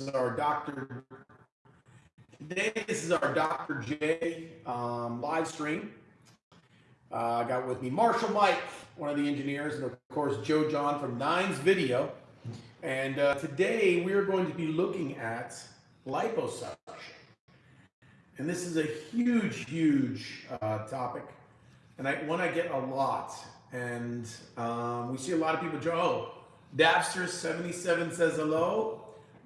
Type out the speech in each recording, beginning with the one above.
is our Dr. Today, this is our Dr. J um, live stream. Uh, I got with me Marshall Mike, one of the engineers, and of course Joe John from Nines Video. And uh, today we are going to be looking at liposuction. And this is a huge, huge uh, topic, and I, one I get a lot. And um, we see a lot of people, Joe, Dabster77 says hello.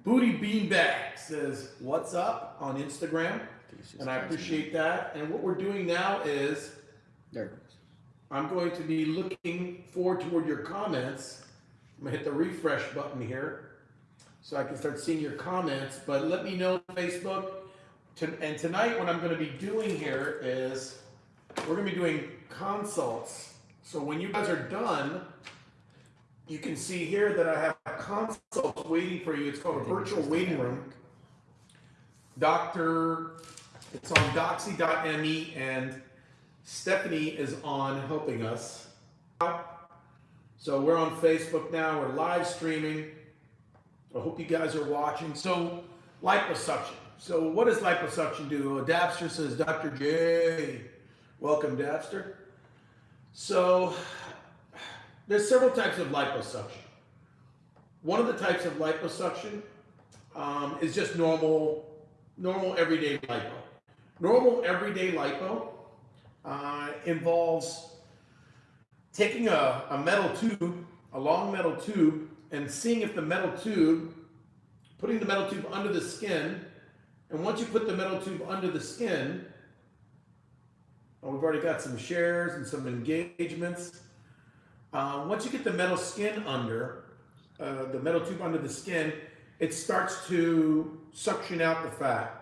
Booty Beanbag says, what's up on Instagram? And I appreciate that. And what we're doing now is There it goes. I'm going to be looking forward toward your comments. I'm gonna hit the refresh button here so I can start seeing your comments, but let me know on Facebook. To- And tonight, what I'm gonna be doing here is, we're gonna be doing consults. So when you guys are done, you can see here that I have consults waiting for you. It's called a virtual waiting room. Doctor, it's on doxy.me and Stephanie is on helping us. So we're on Facebook now, we're live streaming. I hope you guys are watching. So liposuction. So what does liposuction do? Oh, Dabster says, Dr. J. Welcome, Dabster. So there's several types of liposuction. One of the types of liposuction um, is just normal, normal everyday lipo. Normal everyday lipo uh, involves taking a, a metal tube, a long metal tube, and seeing if the metal tube, putting the metal tube under the skin, and once you put the metal tube under the skin, well, we've already got some shares and some engagements. Uh, once you get the metal skin under, uh, the metal tube under the skin, it starts to suction out the fat.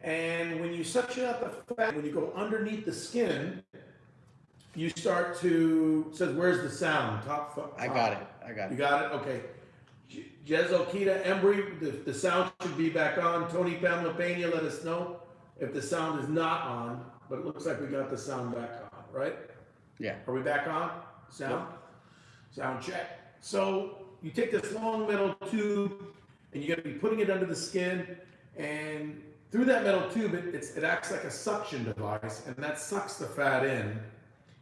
And when you suction out the fat, when you go underneath the skin, you start to, it says, where's the sound? Top, top. I got it. I got it. You got it? Okay. J- Jezo Kita Embry, the, the sound should be back on. Tony Pamela Pena, let us know if the sound is not on, but it looks like we got the sound back on, right? Yeah. Are we back on? Sound? Sound check. So you take this long metal tube and you're gonna be putting it under the skin and through that metal tube, it, it acts like a suction device and that sucks the fat in.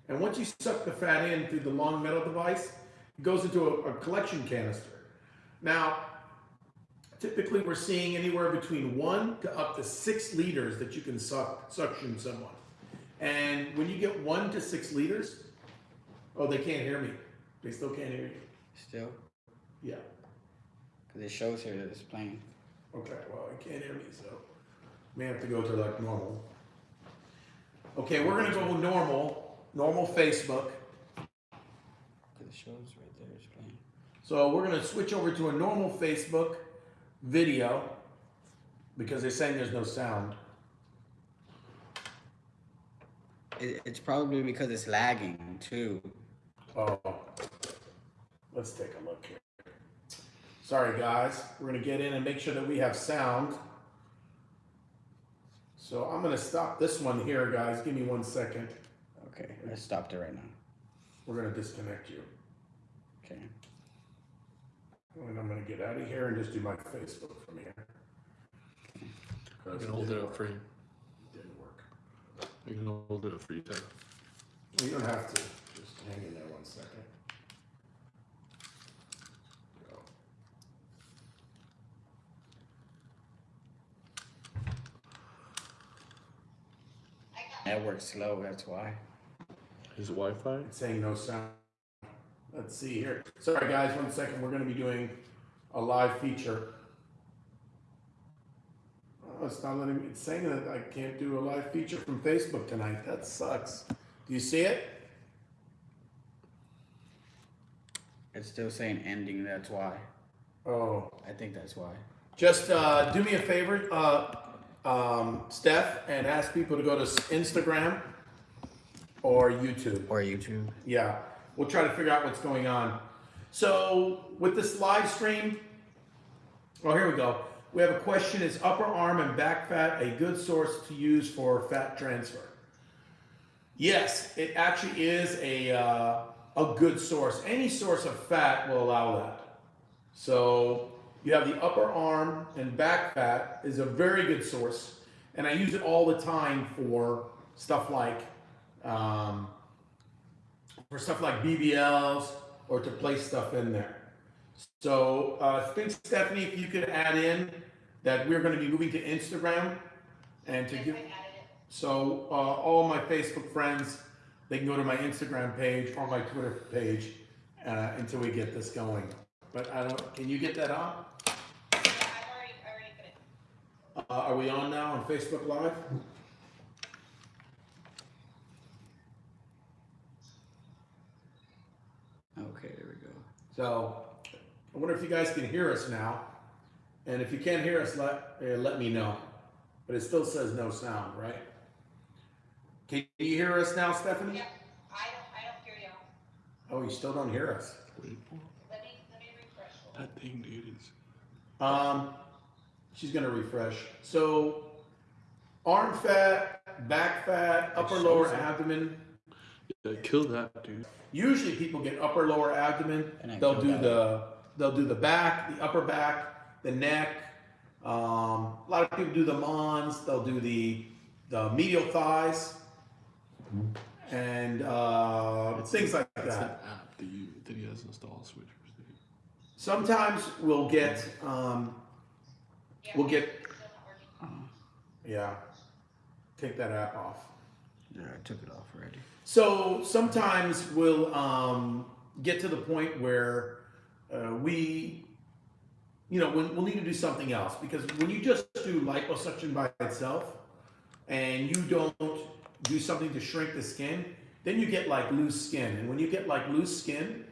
And once you suck the fat in through the long metal device, it goes into a, a collection canister. Now, typically we're seeing anywhere between one to up to six liters that you can suck, suction someone. And when you get one to six liters, oh, they can't hear me. They still can't hear you. Still? Yeah. Because it shows here that it's playing. Okay, well, I can't hear me, so may have to go to like normal. Okay, we're gonna go normal, normal Facebook. Because it shows right there it's playing. So we're gonna switch over to a normal Facebook video because they're saying there's no sound. It, it's probably because it's lagging too. Oh, let's take a look here. Sorry, guys. We're gonna get in and make sure that we have sound. So I'm gonna stop this one here, guys. Give me one second. Okay, I stopped it right now. We're gonna disconnect you. Okay. And I'm gonna get out of here and just do my Facebook from here. I can hold it up for you. Didn't work. I can hold it up for you, Ted. You don't have to. Just hang in there one second. Network's slow, that's why. Is it Wi-Fi? It's saying no sound. Let's see here. Sorry, guys, one second. We're gonna be doing a live feature. Oh, it's not letting me, it's saying that I can't do a live feature from Facebook tonight. That sucks. Do you see it? It's still saying ending, that's why. Oh, I think that's why. just, uh, do me a favor, uh, um, Steph, and ask people to go to Instagram or YouTube. Or YouTube. Yeah, we'll try to figure out what's going on. So with this live stream, oh, here we go. We have a question, is upper arm and back fat a good source to use for fat transfer? Yes, it actually is a, uh, a good source. Any source of fat will allow that. So You have the upper arm and back fat is a very good source, and I use it all the time for stuff like um, for stuff like BBLs or to place stuff in there. So uh, I think Stephanie, if you could add in that we're going to be moving to Instagram and to Yes, give. I added it. So uh, all my Facebook friends, they can go to my Instagram page or my Twitter page uh, until we get this going. But I don't. Can you get that on? Yeah, I've already, I already put it. Uh, are we on now on Facebook Live? Okay, there we go. So I wonder if you guys can hear us now. And if you can't hear us, let uh, let me know. But it still says no sound, right? Can you hear us now, Stephanie? Yeah, I don't, I don't hear you. Oh, you still don't hear us. Wait for Let me, let me refresh. That thing, dude. Is Um, she's gonna refresh. So, arm fat, back fat, upper shows lower it. abdomen. yeah, kill that, dude. Usually, people get upper lower abdomen. And They'll do that. the they'll do the back, the upper back, the neck. Um, a lot of people do the mons. They'll do the the medial thighs and uh, things like It's an that. app that you that he has installed switchers. Sometimes we'll get um, Yeah, we'll get it's still not working. yeah. Take that app off. Yeah, I took it off already. So sometimes we'll um, get to the point where uh, we, you know, we'll, we'll need to do something else because when you just do liposuction by itself and you don't do something to shrink the skin, then you get like loose skin. And when you get like loose skin,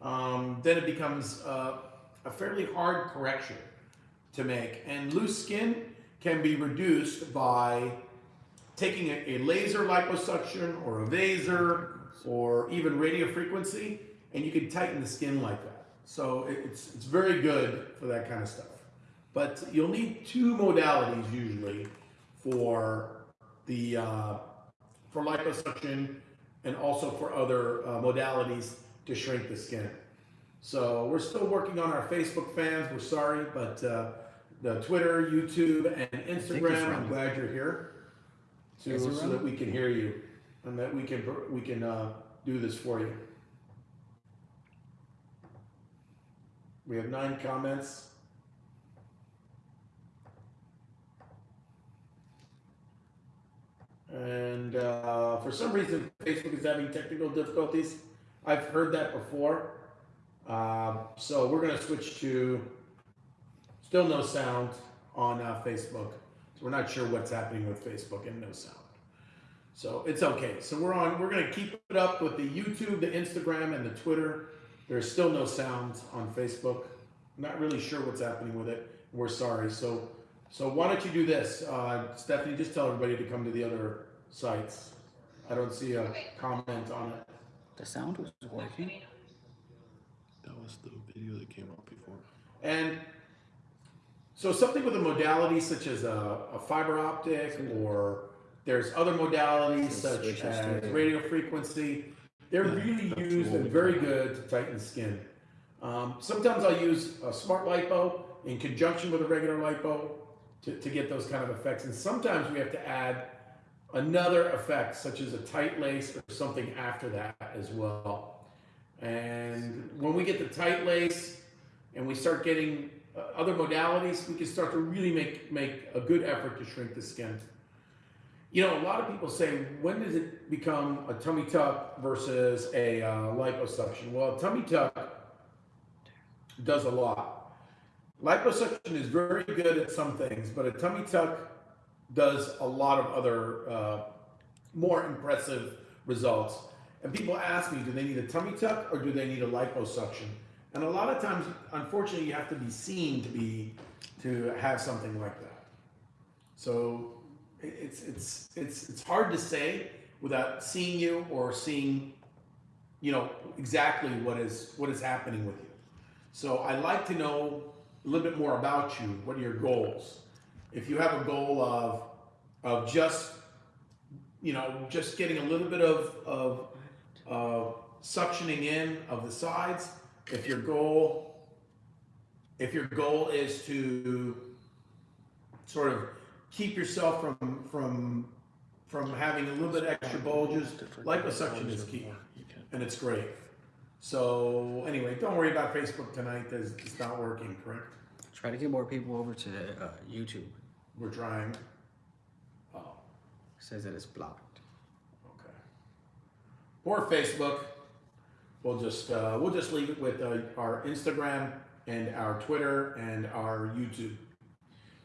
um, then it becomes uh, a fairly hard correction to make. And loose skin can be reduced by taking a, a laser liposuction or a vaser or even radio frequency, and you can tighten the skin like that. So it- it's it's very good for that kind of stuff. But you'll need two modalities usually for the uh, for liposuction and also for other uh, modalities to shrink the skin. So we're still working on our Facebook fans. We're sorry, but uh, the Twitter, YouTube, and Instagram. I'm glad you're here to, so that we can hear you and that we can we can uh, do this for you. We have nine comments. And uh, for some reason, Facebook is having technical difficulties. I've heard that before. Um, so we're going to switch to still no sound on uh, Facebook. So we're not sure what's happening with Facebook and no sound. So it's okay. So we're on. We're going to keep it up with the YouTube, the Instagram, and the Twitter. There's still no sound on Facebook. Not really sure what's happening with it. We're sorry. So so why don't you do this, uh, Stephanie? Just tell everybody to come to the other sites. I don't see a comment on it. The sound was working. That was the video that came out before. And so something with a modality such as a, a fiber optic or there's other modalities such as radio frequency. They're really used and very good to tighten skin. Um, sometimes I'll use a smart lipo in conjunction with a regular lipo to, to get those kind of effects. And sometimes we have to add another effect such as a tight lace or something after that as well. And when we get the tight lace and we start getting uh, other modalities, we can start to really make make a good effort to shrink the skin. You know, a lot of people say, when does it become a tummy tuck versus a uh, liposuction? Well, a tummy tuck does a lot. Liposuction is very good at some things, but a tummy tuck does a lot of other uh, more impressive results. And people ask me, do they need a tummy tuck or do they need a liposuction? And a lot of times, unfortunately, you have to be seen to be to have something like that. So it's it's it's it's hard to say without seeing you or seeing, you know, exactly what is what is happening with you. So I like to know a little bit more about you. What are your goals? If you have a goal of of just you know just getting a little bit of of uh, suctioning in of the sides, if your goal if your goal is to sort of keep yourself from from from having a little bit extra bulges, liposuction is key, and it's great. So anyway, don't worry about Facebook tonight. It's, it's not working, correct? Try to get more people over to uh, YouTube. We're trying. Oh, says that it's blocked. okay. Or Facebook. We'll just uh, we'll just leave it with uh, our Instagram and our Twitter and our YouTube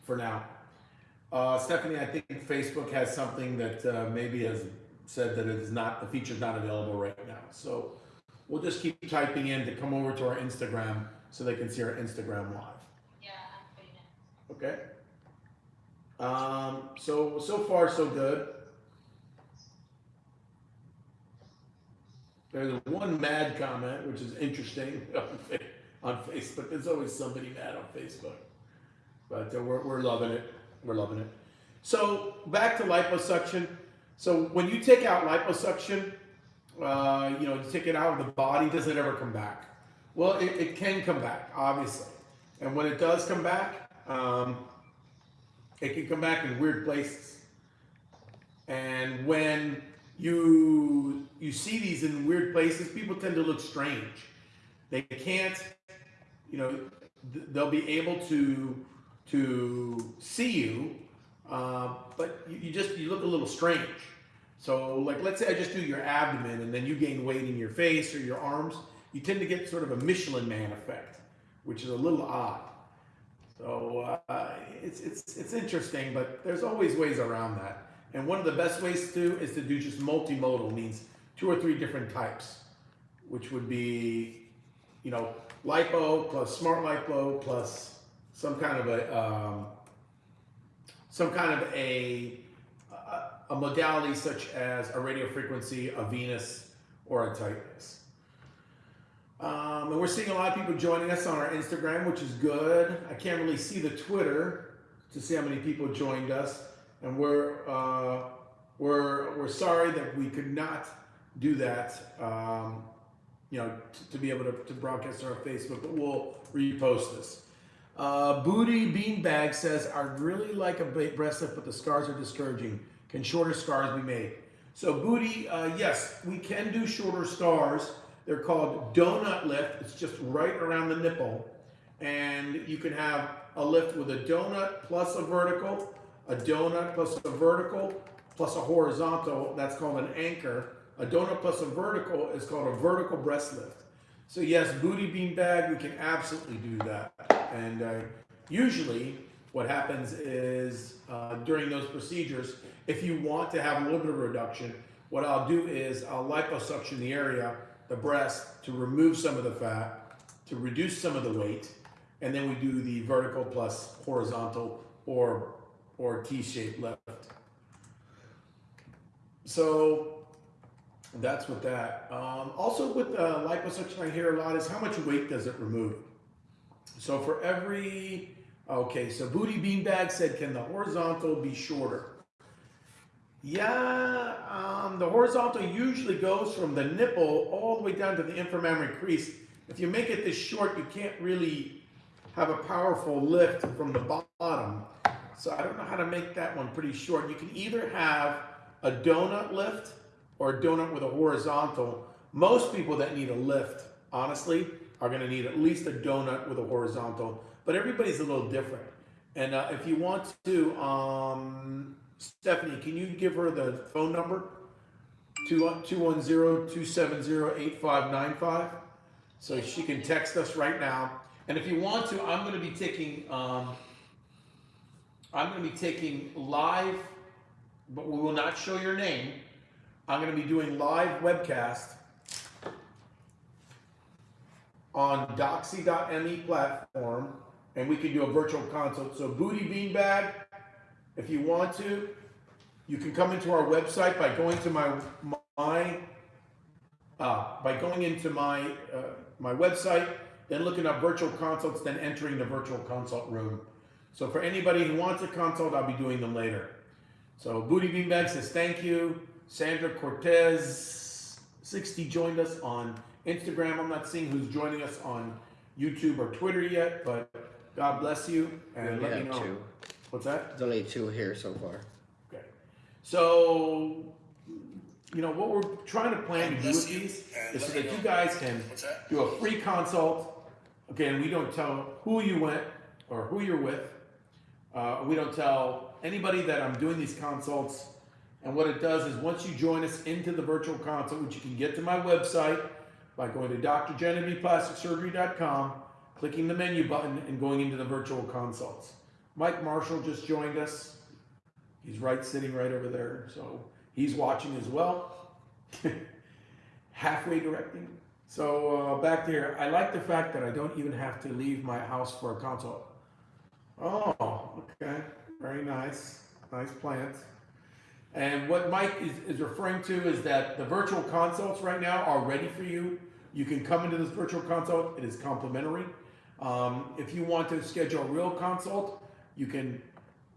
for now. Uh, Stephanie, I think Facebook has something that uh, maybe has said that it is not the feature is not available right now. So we'll just keep typing in to come over to our Instagram so they can see our Instagram live. Yeah, I'm putting it. Okay. Um, so so far so good. There's one mad comment, which is interesting on Facebook. There's always somebody mad on Facebook, but uh, we're we're loving it. We're loving it. So back to liposuction. So when you take out liposuction, uh, you know, you take it out of the body, does it ever come back? Well, it, it can come back, obviously. And when it does come back, um, it can come back in weird places. And when you you see these in weird places, people tend to look strange. They can't, you know, th- they'll be able to to see you, uh, but you, you just you look a little strange. So, like, let's say I just do your abdomen, and then you gain weight in your face or your arms. You tend to get sort of a Michelin Man effect, which is a little odd. So uh, it's it's it's interesting, but there's always ways around that. And one of the best ways to do is to do just multimodal, means two or three different types, which would be, you know, lipo plus smart lipo plus some kind of a um, some kind of a a- modality such as a radio frequency, a Venus, or a tightness. Um, and we're seeing a lot of people joining us on our Instagram, which is good. I can't really see the Twitter to see how many people joined us, and we're uh, we're we're sorry that we could not do that. Um, you know, to be able to, to broadcast on our Facebook, but we'll repost this. Uh, Booty Beanbag says, I'd really like a breast lift, but the scars are discouraging. Can shorter scars be made? So, Booty, uh, yes, we can do shorter scars. They're called donut lift. It's just right around the nipple. And you can have a lift with a donut plus a vertical, a donut plus a vertical, plus a horizontal. That's called an anchor. A donut plus a vertical is called a vertical breast lift. So yes, booty bean bag, we can absolutely do that. And uh, usually, what happens is uh, during those procedures, if you want to have a little bit of reduction, what I'll do is I'll liposuction the area, the breast, to remove some of the fat, to reduce some of the weight, and then we do the vertical plus horizontal or or T-shaped lift. So that's with that. Um, also with uh, liposuction, I hear a lot is how much weight does it remove? So for every, okay, so Booty Beanbag said, can the horizontal be shorter? Yeah, um, the horizontal usually goes from the nipple all the way down to the inframammary crease. If you make it this short, you can't really have a powerful lift from the bottom. So I don't know how to make that one pretty short. You can either have a donut lift or a donut with a horizontal. Most people that need a lift, honestly, are going to need at least a donut with a horizontal. But everybody's a little different. And uh, if you want to, um, Stephanie, can you give her the phone number? 210-270-8595. So she can text us right now. And if you want to, I'm going to be taking, um, I'm going to be taking live, but we will not show your name. I'm going to be doing live webcast on doxy.me platform, and we can do a virtual consult. So Booty Beanbag, if you want to, you can come into our website by going to my my uh, by going into my uh, my website, then looking up virtual consults, then entering the virtual consult room. So for anybody who wants a consult, I'll be doing them later. So Booty Beanbag says thank you. Sandra Cortez 60 joined us on Instagram. I'm not seeing who's joining us on YouTube or Twitter yet, but God bless you, and We let me know. two. What's that? There's only two here so far. Okay. So, you know, what we're trying to plan to do with these is so that you guys can do a free consult. Okay, and we don't tell who you went or who you're with. Uh, we don't tell anybody that I'm doing these consults. And what it does is once you join us into the virtual consult, which you can get to my website by going to drgeneveplasticsurgery.com, clicking the menu button, and going into the virtual consults. Mike Marshall just joined us. He's right sitting right over there, so he's watching as well. Halfway directing. So uh, back there, I like the fact that I don't even have to leave my house for a consult. Oh, okay, very nice, nice plants. And what Mike is, is referring to is that the virtual consults right now are ready for you. You can come into this virtual consult, it is complimentary. Um, if you want to schedule a real consult, you can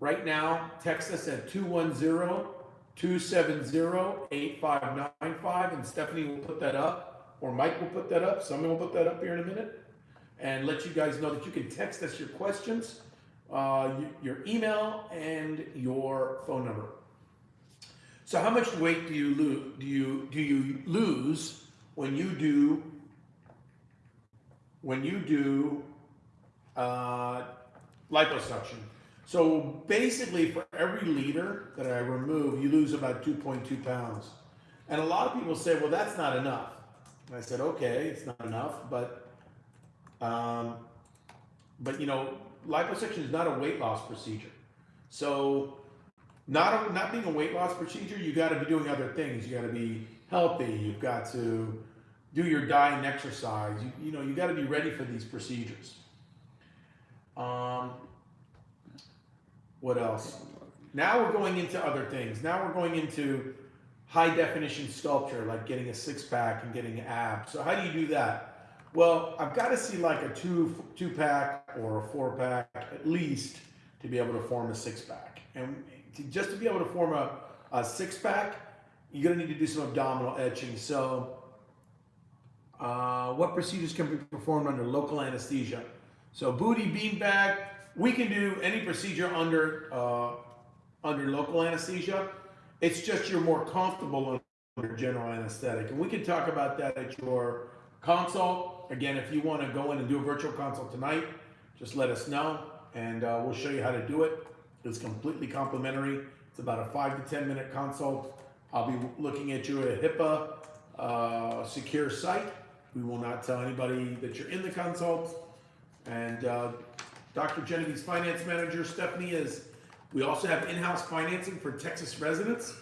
right now text us at 210 270 8595, and Stephanie will put that up, or Mike will put that up. Someone will put that up here in a minute, and let you guys know that you can text us your questions, uh, your email, and your phone number. So how much weight do you lose? Do you do you lose when you do when you do uh, liposuction? So basically, for every liter that I remove, you lose about 2.2 pounds. And a lot of people say, "Well, that's not enough." And I said, "Okay, it's not enough, but um, but you know, liposuction is not a weight loss procedure. So not not being a weight loss procedure, you got to be doing other things. You got to be healthy. You've got to do your diet and exercise. You, you know, you got to be ready for these procedures. Um, what else? Now we're going into other things. Now we're going into high definition sculpture, like getting a six pack and getting abs. So how do you do that? Well, I've got to see like a two two pack or a four pack at least to be able to form a six pack. And to, just to be able to form a, a six pack, you're gonna need to do some abdominal etching. So, uh, what procedures can be performed under local anesthesia? So, booty beanbag, we can do any procedure under uh, under local anesthesia. It's just you're more comfortable under general anesthetic, and we can talk about that at your consult. Again, if you want to go in and do a virtual consult tonight, just let us know, and uh, we'll show you how to do it. It's completely complimentary. It's about a five to ten minute consult. I'll be looking at you at a HIPAA uh, secure site. We will not tell anybody that you're in the consult. And uh, Dr. Genevieve's finance manager, Stephanie, is. We also have in-house financing for Texas residents.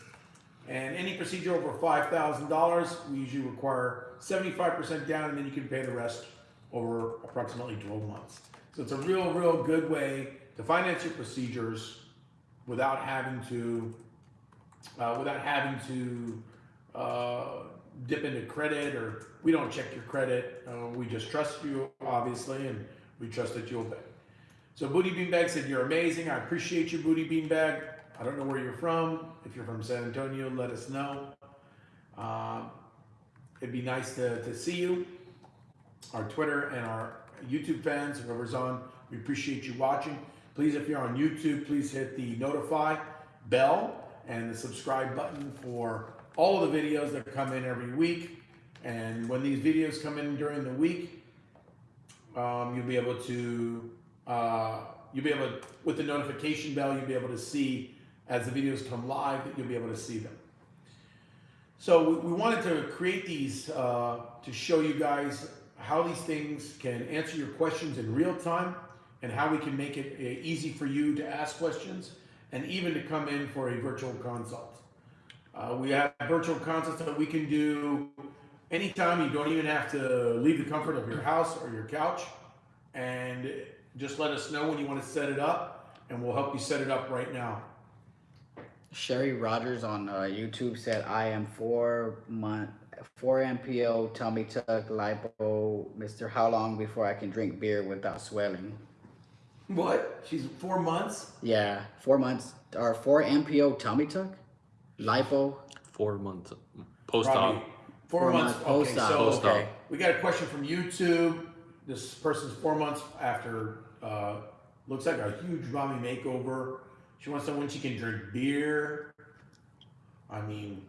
And any procedure over five thousand dollars, we usually require seventy-five percent down, and then you can pay the rest over approximately twelve months. So it's a real, real good way to finance your procedures without having to, uh, without having to uh, dip into credit or we don't check your credit. Uh, we just trust you, obviously, and we trust that you'll pay. So Booty Beanbag said, You're amazing. I appreciate you, Booty Beanbag. I don't know where you're from. If you're from San Antonio, let us know. Um, it'd be nice to, to see you. Our Twitter and our YouTube fans, whoever's on, we appreciate you watching. Please, if you're on YouTube, please hit the notify bell and the subscribe button for all of the videos that come in every week. And when these videos come in during the week, um, you'll be able to uh, you'll be able to, with the notification bell, you'll be able to see as the videos come live you'll be able to see them. So we, we wanted to create these uh, to show you guys how these things can answer your questions in real time and how we can make it uh, easy for you to ask questions and even to come in for a virtual consult. Uh, we have virtual consults that we can do anytime. You don't even have to leave the comfort of your house or your couch. And just let us know when you want to set it up, and we'll help you set it up right now. Sherry Rogers on uh, YouTube said, "I am four month, four MPO tummy tuck lipo, Mister. How long before I can drink beer without swelling?" What? She's four months? Yeah, four months or four MPO tummy tuck, lipo. Four months post-op. Four, Four months. months post-op, so Post-op. okay. we got a question from YouTube. This person's four months after uh, looks like a huge mommy makeover. She wants someone she can drink beer. I mean,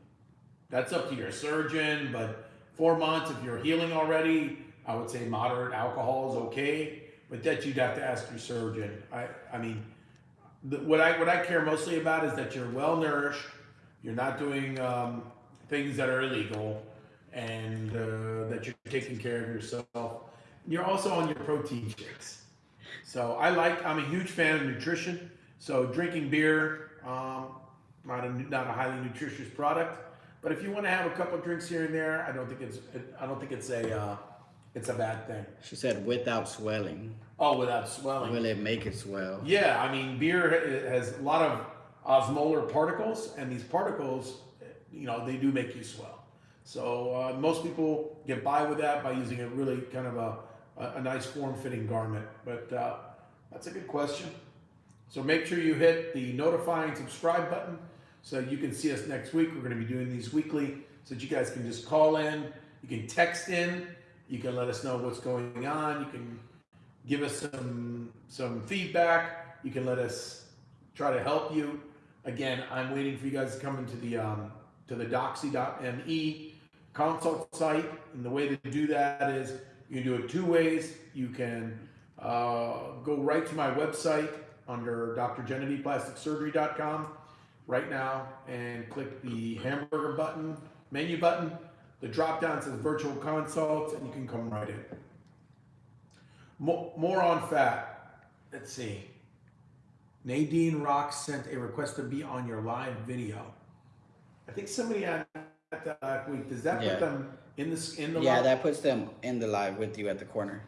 that's up to your surgeon, but four months, if you're healing already, I would say moderate alcohol is okay, but that you'd have to ask your surgeon. I, I mean, the, what I what I care mostly about is that you're well nourished, you're not doing um, things that are illegal, and uh, that you're taking care of yourself. You're also on your protein shakes. So I like. I'm a huge fan of nutrition. So drinking beer, um, not a not a highly nutritious product, but if you want to have a couple drinks here and there, I don't think it's I don't think it's a uh, it's a bad thing. She said without swelling. Oh, without swelling. Will it make it swell? Yeah, I mean, beer has a lot of osmolar particles, and these particles, you know, they do make you swell. So uh, most people get by with that by using a really kind of a, a, nice form-fitting garment. But uh, that's a good question. So make sure you hit the notify and subscribe button so you can see us next week. We're going to be doing these weekly so that you guys can just call in, you can text in, you can let us know what's going on, you can give us some some feedback. You can let us try to help you. Again, I'm waiting for you guys to come into the um, to the doxy.me consult site, and the way to do that is you can do it two ways. You can uh, go right to my website under drgenevievePlasticSurgery.com right now and click the hamburger button, menu button. The drop down says virtual consults, and you can come right in. More, more on fat. Let's see. Nadine Rock sent a request to be on your live video. I think somebody had that week. Does that Yeah. put them in the in the Yeah, live? that puts them in the live with you at the corner.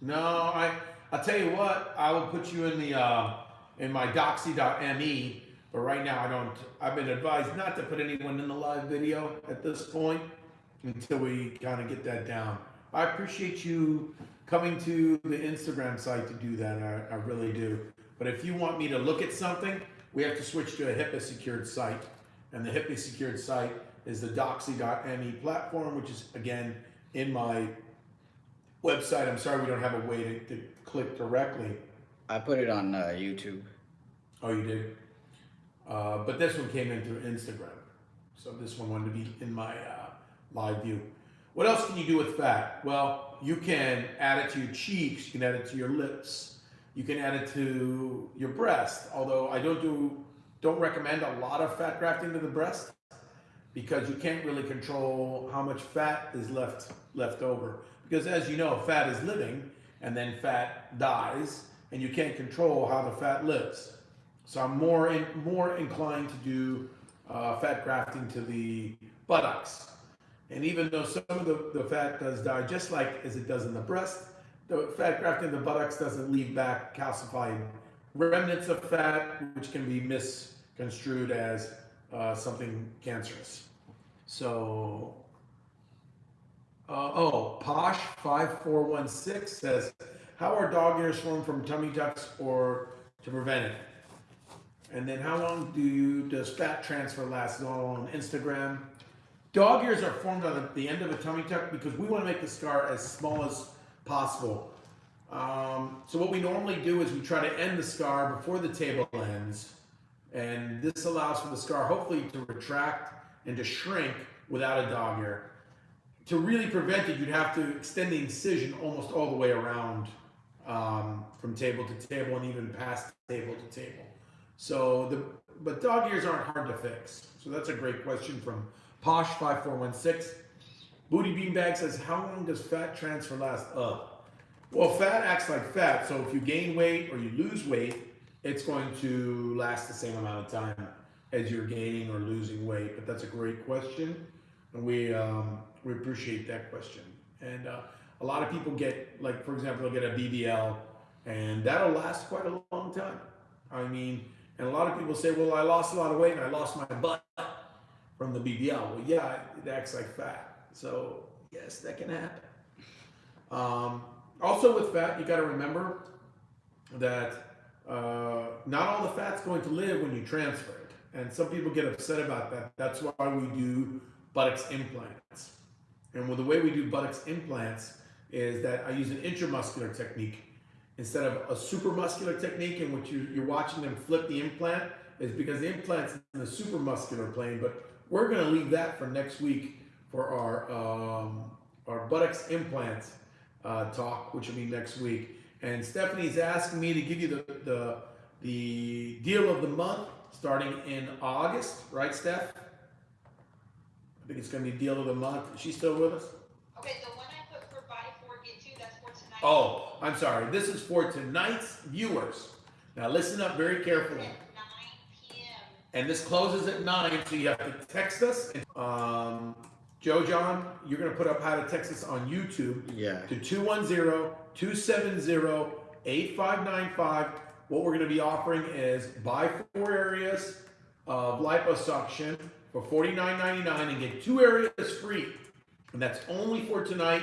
No, I I'll tell you what, I will put you in the uh, in my doxy.me, but right now I don't I've been advised not to put anyone in the live video at this point until we kind of get that down. I appreciate you coming to the Instagram site to do that. I, I really do. But if you want me to look at something, we have to switch to a HIPAA secured site. And the HIPAA secured site is the doxy.me platform, which is again in my website. I'm sorry we don't have a way to, to click directly. I put it on uh, YouTube. Oh, you did? Uh, but this one came in through Instagram. So this one wanted to be in my uh, live view. What else can you do with fat? Well, you can add it to your cheeks, you can add it to your lips, you can add it to your breast. Although I don't do, don't recommend a lot of fat grafting to the breast because you can't really control how much fat is left left over. Because as you know, fat is living, and then fat dies, and you can't control how the fat lives. So I'm more in, more inclined to do uh, fat grafting to the buttocks. And even though some of the, the fat does die, just like as it does in the breast, the fat grafting in the buttocks doesn't leave back calcified remnants of fat, which can be misconstrued as uh, something cancerous. So, uh, oh, Posh five four one six says, "How are dog ears formed from tummy tucks or to prevent it?" And then, how long do you does fat transfer last? All on Instagram. Dog ears are formed on the, the end of a tummy tuck because we want to make the scar as small as possible. Um, so what we normally do is we try to end the scar before the table ends, and this allows for the scar hopefully to retract and to shrink without a dog ear. To really prevent it, you'd have to extend the incision almost all the way around um, from table to table and even past table to table. So the but dog ears aren't hard to fix. So that's a great question from Posh five four one six. Booty Beanbag says, "How long does fat transfer last?" Uh, well, fat acts like fat. So if you gain weight or you lose weight, it's going to last the same amount of time as you're gaining or losing weight. But that's a great question, and we um, we appreciate that question. And uh, a lot of people get, like for example, they'll get a BBL, and that'll last quite a long time. I mean, and a lot of people say, "Well, I lost a lot of weight and I lost my butt from the BBL." Well, yeah, it acts like fat. So yes, that can happen. Um, also, with fat, you got to remember that uh, not all the fat's going to live when you transfer it, and some people get upset about that. That's why we do buttocks implants. And with the way we do buttocks implants is that I use an intramuscular technique instead of a supramuscular technique in which you, you're watching them flip the implant is because the implant's in the supramuscular plane, but we're gonna leave that for next week for our, um, our buttocks implants, uh, talk, which will be next week. And Stephanie's asking me to give you the, the, the deal of the month starting in August, right, Steph? I think it's gonna be deal of the month. Is she still with us? Okay, the one I put for buy four, get two, that's for tonight. Oh, I'm sorry. This is for tonight's viewers. Now listen up very carefully. At nine PM. And this closes at nine, so you have to text us. Um, Joe John, you're gonna put up how to text us on YouTube Yeah. to 210-270-8595. What we're gonna be offering is buy four areas of liposuction for $49.99 and get two areas free. And that's only for tonight.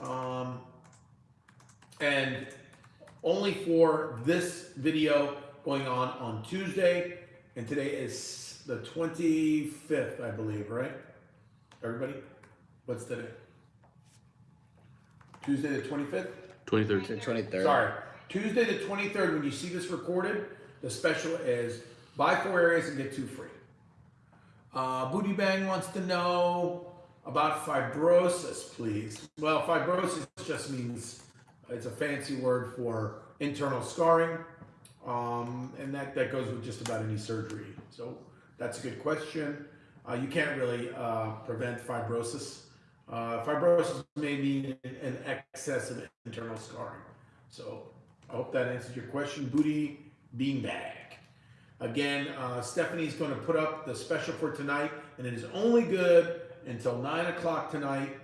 Um, and only for this video going on on Tuesday. And today is the 25th, I believe, right? Everybody? What's today? Tuesday the 25th? Twenty-third. Twenty-third. Sorry, Tuesday the twenty-third, when you see this recorded, the special is buy four areas and get two free. Uh, Booty Bang wants to know about fibrosis, please. Well, fibrosis just means, it's a fancy word for internal scarring. Um, and that, that goes with just about any surgery. So that's a good question. Uh, you can't really, uh, prevent fibrosis. Uh, fibrosis may mean an excess of internal scarring. So I hope that answers your question. Booty beanbag. Again, uh, Stephanie's going to put up the special for tonight, and it is only good until 9 o'clock tonight.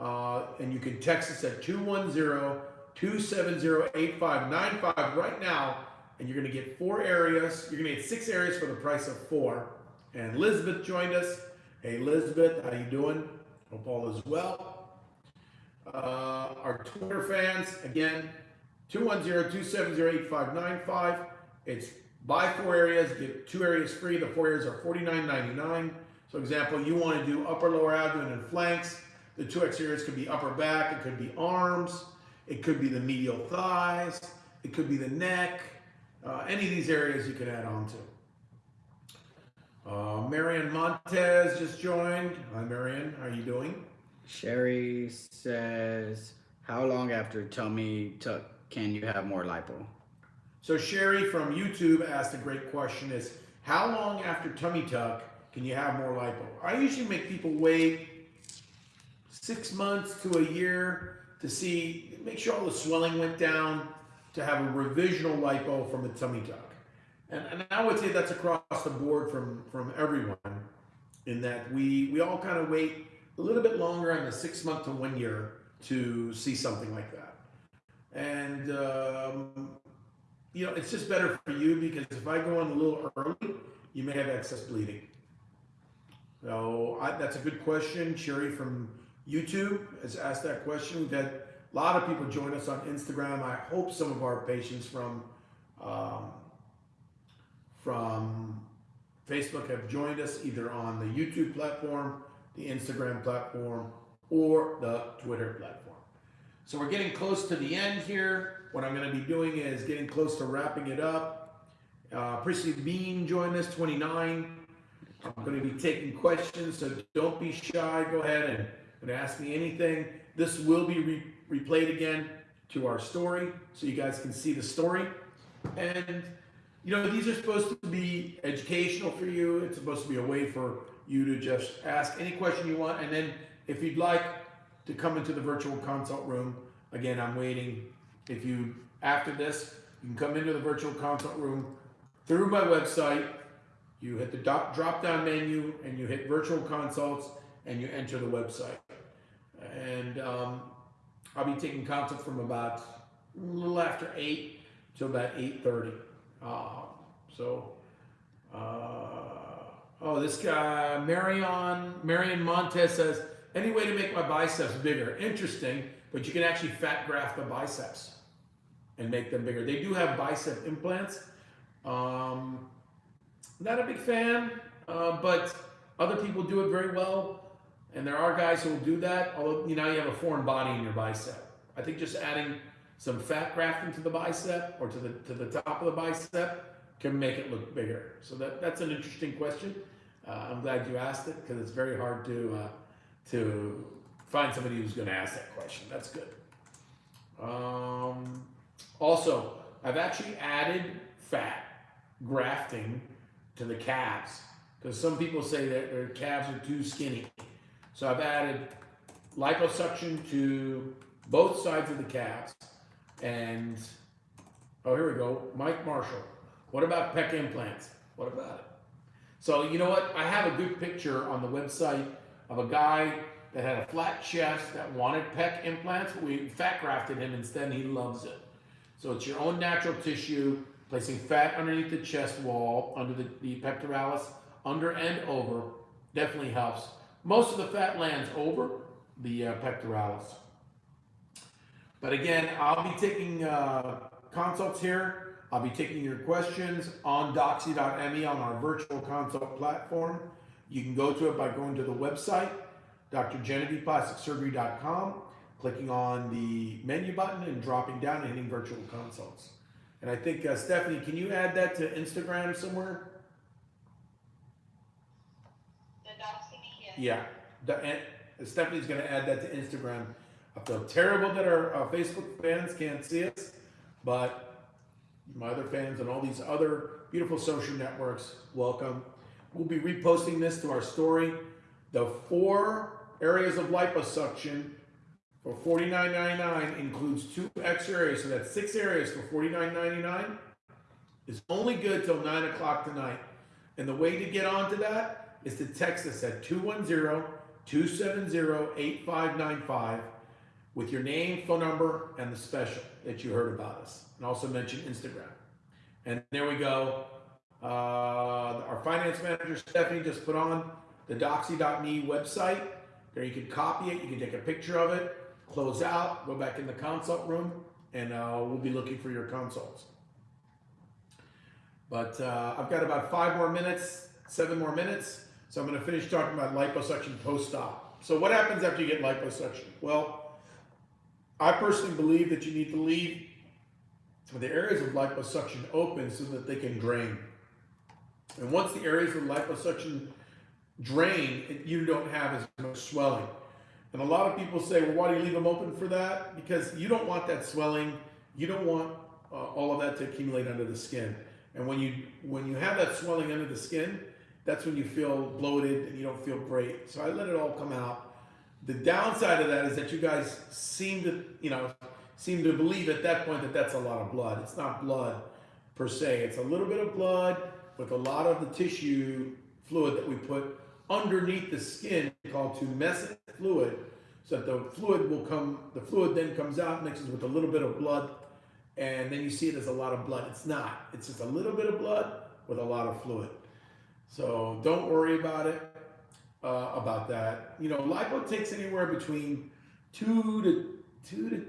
Uh, and you can text us at 210 270 8595 right now, and you're going to get four areas. You're going to get six areas for the price of four. And Elizabeth joined us. Hey, Elizabeth, how you doing? Hope all is well. Uh, our Twitter fans, again, 210-270-8595. It's buy four areas, get two areas free. The four areas are $49.99. So example, you want to do upper, lower abdomen, and flanks. The two areas could be upper back, it could be arms, it could be the medial thighs, it could be the neck. Uh, any of these areas you can add on to. Uh, Marian Montez just joined. Hi, Marian. How are you doing? Sherry says, how long after tummy tuck can you have more lipo? So Sherry from YouTube asked a great question is, how long after tummy tuck can you have more lipo? I usually make people wait six months to a year to see, make sure all the swelling went down to have a revisional lipo from a tummy tuck. And, and I would say that's across the board from, from everyone in that we, we all kind of wait a little bit longer on the six month to one year to see something like that. And, um, you know, it's just better for you because if I go on a little early, you may have excess bleeding. So I, that's a good question. Sherry from YouTube has asked that question. We've had a lot of people join us on Instagram. I hope some of our patients from um, from Facebook have joined us either on the YouTube platform, the Instagram platform, or the Twitter platform. So we're getting close to the end here. What I'm going to be doing is getting close to wrapping it up. Uh, Prissy Bean joined us, 29. I'm going to be taking questions, so don't be shy. Go ahead and, ask me anything. This will be re- replayed again to our story, so you guys can see the story. And you know, these are supposed to be educational for you. It's supposed to be a way for you to just ask any question you want, and then if you'd like to come into the virtual consult room, again, I'm waiting. If you after this, you can come into the virtual consult room through my website. You hit the drop, down menu and you hit virtual consults and you enter the website. And um, I'll be taking consult from about a little after 8 till about 8.30. Uh, so, uh, oh, this guy, Marion, Marion Montez says, any way to make my biceps bigger? Interesting, but you can actually fat graft the biceps and make them bigger. They do have bicep implants. Um, not a big fan, uh, but other people do it very well. And there are guys who will do that, although you know you have a foreign body in your bicep. I think just adding some fat grafting to the bicep or to the to the top of the bicep can make it look bigger. So that that's an interesting question. Uh, I'm glad you asked it because it's very hard to uh, to find somebody who's going to ask that question. That's good. Um, also, I've actually added fat grafting to the calves because some people say that their calves are too skinny. So I've added liposuction to both sides of the calves. And oh, here we go, Mike Marshall. What about pec implants? What about it? So you know what? I have a good picture on the website of a guy that had a flat chest that wanted pec implants. We fat grafted him instead, and he loves it. So it's your own natural tissue, placing fat underneath the chest wall, under the, the pectoralis, under and over, definitely helps. Most of the fat lands over the uh, pectoralis. But again, I'll be taking uh, consults here. I'll be taking your questions on doxy.me on our virtual consult platform. You can go to it by going to the website, drgenevievePlasticSurgery.com, clicking on the menu button and dropping down and hitting virtual consults. And I think, uh, Stephanie, can you add that to Instagram somewhere? The doxy me. Yeah, the, and Stephanie's gonna add that to Instagram. I feel terrible that our uh, Facebook fans can't see us, but my other fans and all these other beautiful social networks, welcome. We'll be reposting this to our story. The four areas of liposuction for $49.99 includes two extra areas, so that's six areas for $49.99. It's only good till nine o'clock tonight. And the way to get onto that is to text us at 210-270-8595 with your name, phone number, and the special that you heard about us. And also mention Instagram. And there we go. Uh, our finance manager, Stephanie, just put on the doxy.me website. There you can copy it, you can take a picture of it, close out, go back in the consult room, and uh, we'll be looking for your consults. But uh, I've got about five more minutes, seven more minutes. So I'm going to finish talking about liposuction post-op. So what happens after you get liposuction? Well, I personally believe that you need to leave the areas of liposuction open so that they can drain. And once the areas of liposuction drain, it- you don't have as much swelling. And a lot of people say, well, why do you leave them open for that? Because you don't want that swelling. You don't want uh, all of that to accumulate under the skin. And when you when you have that swelling under the skin, that's when you feel bloated and you don't feel great. So I let it all come out. The downside of that is that you guys seem to, you know, seem to believe at that point that that's a lot of blood. It's not blood per se. It's a little bit of blood with a lot of the tissue fluid that we put underneath the skin called tumescent fluid. So that the fluid will come, the fluid then comes out, mixes with a little bit of blood, and then you see it as a lot of blood. It's not. It's just a little bit of blood with a lot of fluid. So don't worry about it, uh, about that. You know, lipo takes anywhere between two to two to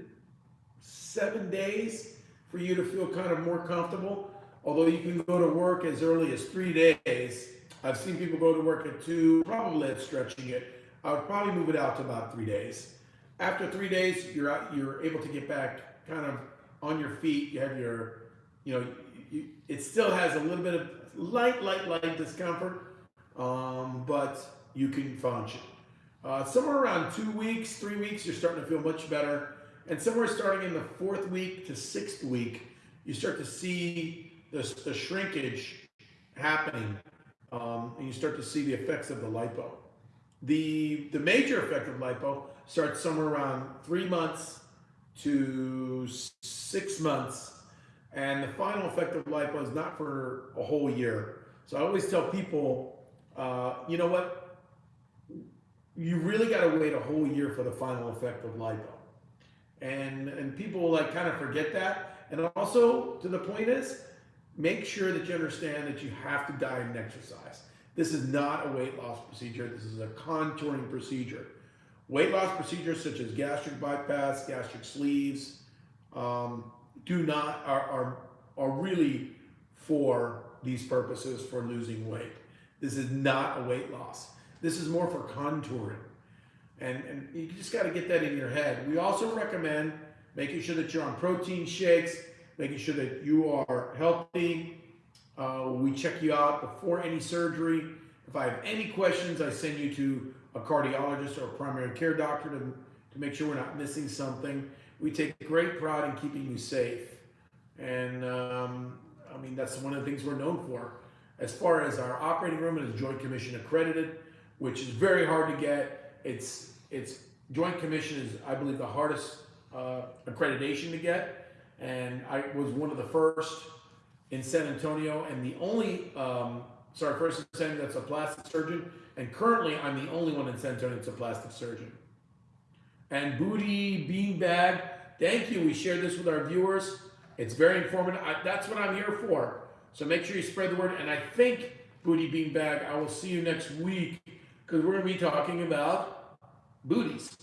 seven days for you to feel kind of more comfortable. Although you can go to work as early as three days. I've seen people go to work at two, probably stretching it. I would probably move it out to about three days. After three days, you're out, you're able to get back kind of on your feet. You have your, you know, you, it still has a little bit of light, light, light discomfort, um, but you can function. Uh, somewhere around two weeks, three weeks, you're starting to feel much better. And somewhere starting in the fourth week to sixth week, you start to see the, the shrinkage happening, um, and you start to see the effects of the lipo. The, the major effect of lipo starts somewhere around three months to six months, and the final effect of lipo is not for a whole year. So I always tell people, uh, you know what? You really got to wait a whole year for the final effect of lipo and and people like kind of forget that and also to the point is make sure that you understand that you have to diet and exercise. This is not a weight loss procedure. This is a contouring procedure. Weight loss procedures such as gastric bypass gastric sleeves um, do not are, are are really for these purposes for losing weight. This is not a weight loss. This is more for contouring. And, and you just got to get that in your head. We also recommend making sure that you're on protein shakes, making sure that you are healthy. Uh, we check you out before any surgery. If I have any questions, I send you to a cardiologist or a primary care doctor to, to make sure we're not missing something. We take great pride in keeping you safe. And um, I mean, that's one of the things we're known for. As far as our operating room, it is Joint Commission accredited, which is very hard to get. It's it's Joint Commission is, I believe, the hardest uh, accreditation to get, and I was one of the first in San Antonio, and the only um, sorry, first in San Antonio that's a plastic surgeon, and currently I'm the only one in San Antonio that's a plastic surgeon. And Booty Beanbag, thank you. We shared this with our viewers. It's very informative. I, that's what I'm here for. So make sure you spread the word. And I think, Booty Beanbag, I will see you next week because we're going to be talking about booties,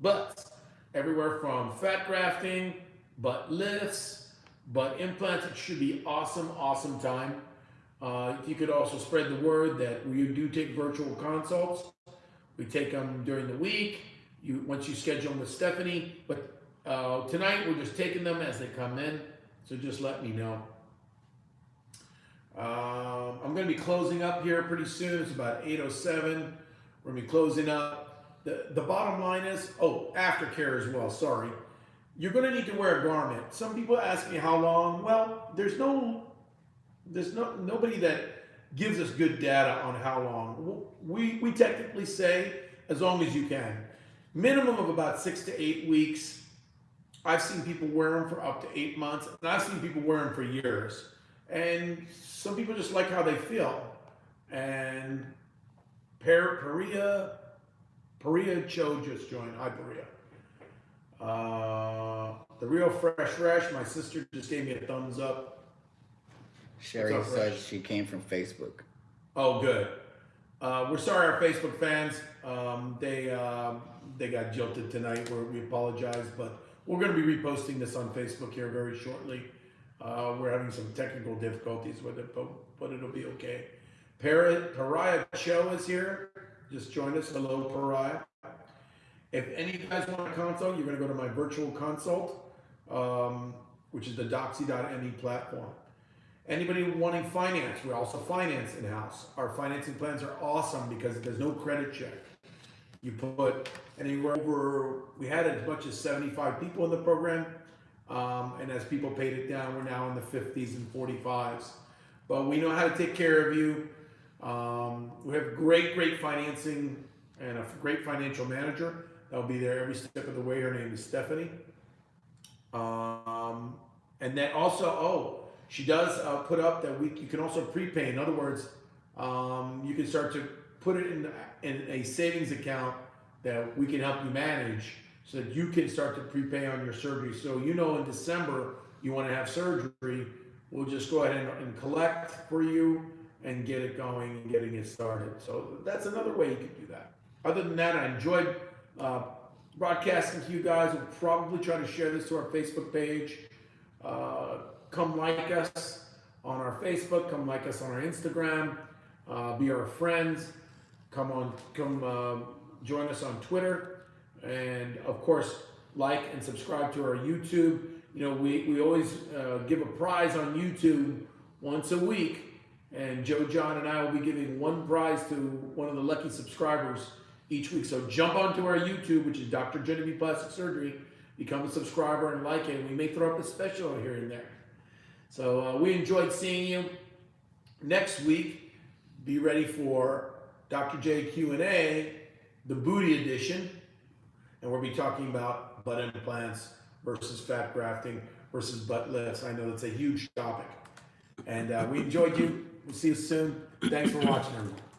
butts, everywhere from fat grafting, butt lifts, butt implants. It should be awesome, awesome time. Uh, you could also spread the word that we do take virtual consults. We take them during the week. You once you schedule them with Stephanie, but uh, tonight we're just taking them as they come in. So just let me know. Um, I'm going to be closing up here pretty soon. It's about 8:07. We're going to be closing up. The the bottom line is, oh, aftercare as well. Sorry, you're going to need to wear a garment. Some people ask me how long. Well, there's no there's no nobody that gives us good data on how long. We we technically say as long as you can. Minimum of about six to eight weeks. I've seen people wear them for up to eight months, and I've seen people wear them for years. And some people just like how they feel. And Per Perea, Perea Cho just joined. Hi, Perea. Uh, the real fresh fresh. My sister just gave me a thumbs up. Sherry up, said Rich? she came from Facebook. Oh, good. Uh, we're sorry, our Facebook fans. Um, they um, they got jilted tonight. We're, we apologize, but we're going to be reposting this on Facebook here very shortly. Uh, we're having some technical difficulties with it, but but it'll be okay. Par- Pariah Cho is here. Just joined us. Hello, Pariah. If any of you guys want a consult, you're going to go to my virtual consult, um, which is the Doxy.me platform. Anybody wanting finance, we also finance in house. Our financing plans are awesome because there's no credit check. You put anywhere over, we had as much as 75 people in the program. Um, and as people paid it down, we're now in the 50s and 45s. But we know how to take care of you. Um, we have great, great financing and a great financial manager that'll be there every step of the way. Her name is Stephanie. Um, and then also, oh, she does uh, put up that we you can also prepay. In other words, um, you can start to put it in in a savings account that we can help you manage, so that you can start to prepay on your surgery. So you know, in December you want to have surgery, we'll just go ahead and, and collect for you and get it going and getting it started. So that's another way you could do that. Other than that, I enjoyed uh, broadcasting to you guys. We'll probably try to share this to our Facebook page. Uh, come like us on our Facebook. Come like us on our Instagram. Uh, be our friends. Come on, come uh, join us on Twitter, and of course, like and subscribe to our YouTube. You know, we we always uh, give a prize on YouTube once a week, and Joe John and I will be giving one prize to one of the lucky subscribers each week. So jump onto our YouTube, which is Dr. Genevieve Plastic Surgery, become a subscriber and like it. We may throw up a special here and there. So uh, we enjoyed seeing you. Next week, be ready for Dr. J Q&A, the booty edition. And we'll be talking about butt implants versus fat grafting versus butt lifts. I know that's a huge topic. And uh, we enjoyed you. We'll see you soon. Thanks for watching, everyone.